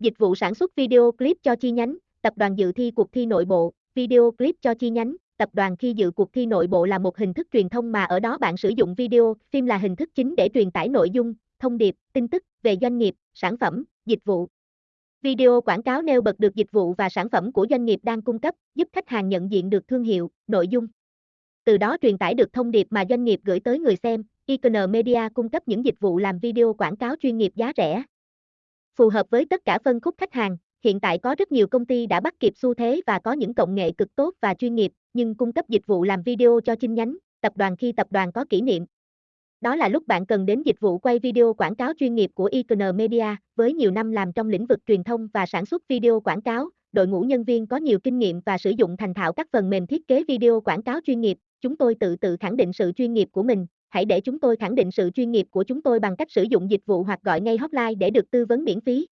Dịch vụ sản xuất video clip cho chi nhánh, tập đoàn dự thi cuộc thi nội bộ, video clip cho chi nhánh, tập đoàn khi dự cuộc thi nội bộ là một hình thức truyền thông mà ở đó bạn sử dụng video, phim là hình thức chính để truyền tải nội dung, thông điệp, tin tức về doanh nghiệp, sản phẩm, dịch vụ. Video quảng cáo nêu bật được dịch vụ và sản phẩm của doanh nghiệp đang cung cấp, giúp khách hàng nhận diện được thương hiệu, nội dung. Từ đó truyền tải được thông điệp mà doanh nghiệp gửi tới người xem. Icon Media cung cấp những dịch vụ làm video quảng cáo chuyên nghiệp giá rẻ. Phù hợp với tất cả phân khúc khách hàng, hiện tại có rất nhiều công ty đã bắt kịp xu thế và có những công nghệ cực tốt và chuyên nghiệp, nhưng cung cấp dịch vụ làm video cho chi nhánh, tập đoàn khi tập đoàn có kỷ niệm. Đó là lúc bạn cần đến dịch vụ quay video quảng cáo chuyên nghiệp của Icon Media, với nhiều năm làm trong lĩnh vực truyền thông và sản xuất video quảng cáo, đội ngũ nhân viên có nhiều kinh nghiệm và sử dụng thành thạo các phần mềm thiết kế video quảng cáo chuyên nghiệp, chúng tôi tự tự khẳng định sự chuyên nghiệp của mình, hãy để chúng tôi khẳng định sự chuyên nghiệp của chúng tôi bằng cách sử dụng dịch vụ hoặc gọi ngay hotline để được tư vấn miễn phí.